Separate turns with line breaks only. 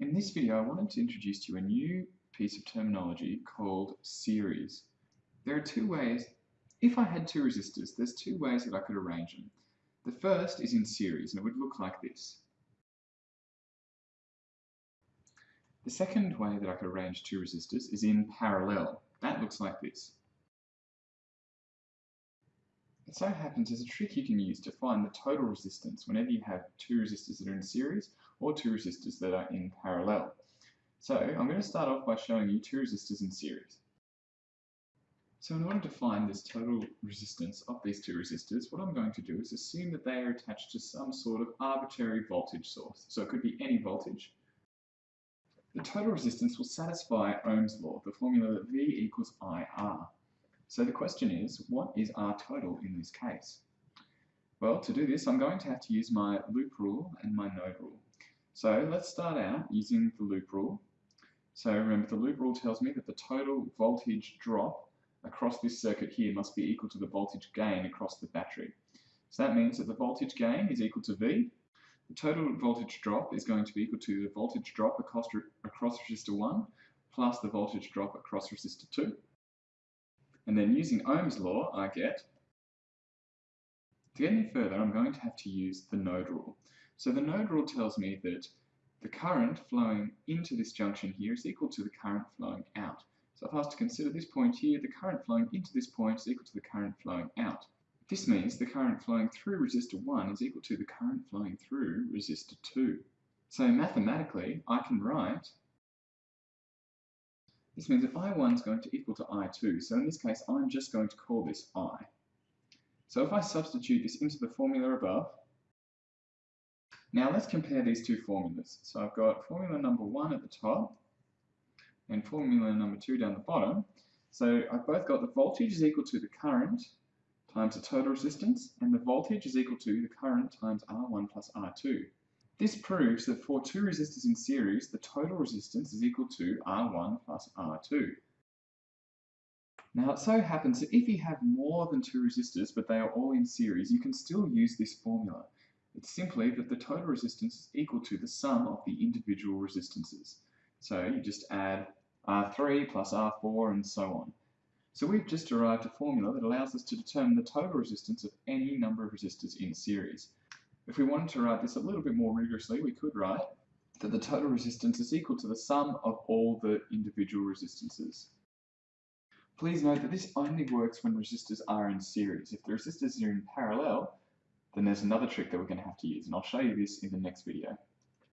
In this video, I wanted to introduce to you a new piece of terminology called series. There are two ways, if I had two resistors, there's two ways that I could arrange them. The first is in series, and it would look like this. The second way that I could arrange two resistors is in parallel. That looks like this. It so happens there's a trick you can use to find the total resistance whenever you have two resistors that are in series or two resistors that are in parallel. So I'm going to start off by showing you two resistors in series. So in order to find this total resistance of these two resistors, what I'm going to do is assume that they are attached to some sort of arbitrary voltage source. So it could be any voltage. The total resistance will satisfy Ohm's law, the formula that V equals IR. So the question is, what is R total in this case? Well, to do this, I'm going to have to use my loop rule and my node rule. So let's start out using the loop rule. So remember, the loop rule tells me that the total voltage drop across this circuit here must be equal to the voltage gain across the battery. So that means that the voltage gain is equal to V. The total voltage drop is going to be equal to the voltage drop across, across resistor 1 plus the voltage drop across resistor 2. And then using Ohm's law, I get, to get any further, I'm going to have to use the node rule. So the node rule tells me that the current flowing into this junction here is equal to the current flowing out. So if I was to consider this point here, the current flowing into this point is equal to the current flowing out. This means the current flowing through resistor 1 is equal to the current flowing through resistor 2. So mathematically, I can write this means that I1 is going to equal to I2. So in this case, I'm just going to call this I. So if I substitute this into the formula above, now let's compare these two formulas. So I've got formula number one at the top and formula number two down the bottom. So I've both got the voltage is equal to the current times the total resistance, and the voltage is equal to the current times R1 plus R2. This proves that for two resistors in series, the total resistance is equal to R1 plus R2. Now it so happens that if you have more than two resistors but they are all in series, you can still use this formula. It's simply that the total resistance is equal to the sum of the individual resistances. So you just add R3 plus R4 and so on. So we've just derived a formula that allows us to determine the total resistance of any number of resistors in series. If we wanted to write this a little bit more rigorously, we could write that the total resistance is equal to the sum of all the individual resistances. Please note that this only works when resistors are in series. If the resistors are in parallel, then there's another trick that we're going to have to use, and I'll show you this in the next video.